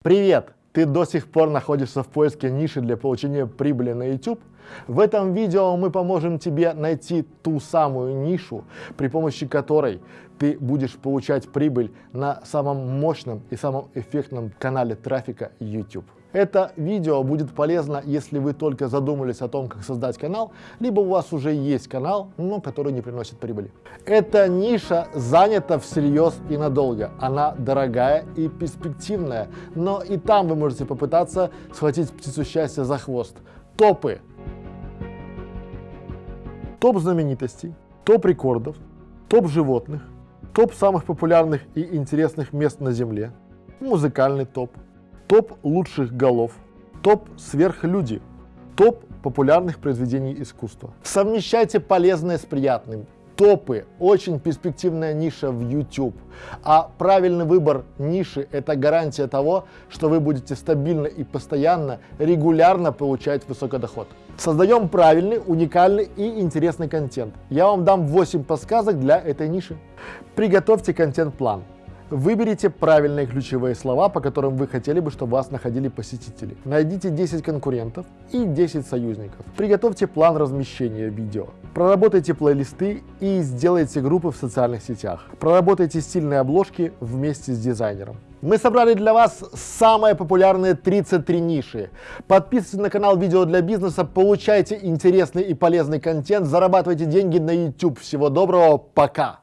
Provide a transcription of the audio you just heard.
Привет! Ты до сих пор находишься в поиске ниши для получения прибыли на YouTube? В этом видео мы поможем тебе найти ту самую нишу, при помощи которой ты будешь получать прибыль на самом мощном и самом эффектном канале трафика YouTube. Это видео будет полезно, если вы только задумались о том, как создать канал, либо у вас уже есть канал, но который не приносит прибыли. Эта ниша занята всерьез и надолго. Она дорогая и перспективная, но и там вы можете попытаться схватить птицу счастья за хвост. Топы. Топ знаменитостей, топ рекордов, топ животных, топ самых популярных и интересных мест на Земле, музыкальный топ, топ лучших голов, топ сверхлюди, топ популярных произведений искусства. Совмещайте полезное с приятным. Топы – очень перспективная ниша в YouTube, а правильный выбор ниши – это гарантия того, что вы будете стабильно и постоянно, регулярно получать высокий доход. Создаем правильный, уникальный и интересный контент. Я вам дам 8 подсказок для этой ниши. Приготовьте контент-план. Выберите правильные ключевые слова, по которым вы хотели бы, чтобы вас находили посетители. Найдите 10 конкурентов и 10 союзников. Приготовьте план размещения видео. Проработайте плейлисты и сделайте группы в социальных сетях. Проработайте стильные обложки вместе с дизайнером. Мы собрали для вас самые популярные 33 ниши. Подписывайтесь на канал Видео для бизнеса, получайте интересный и полезный контент, зарабатывайте деньги на YouTube. Всего доброго, пока!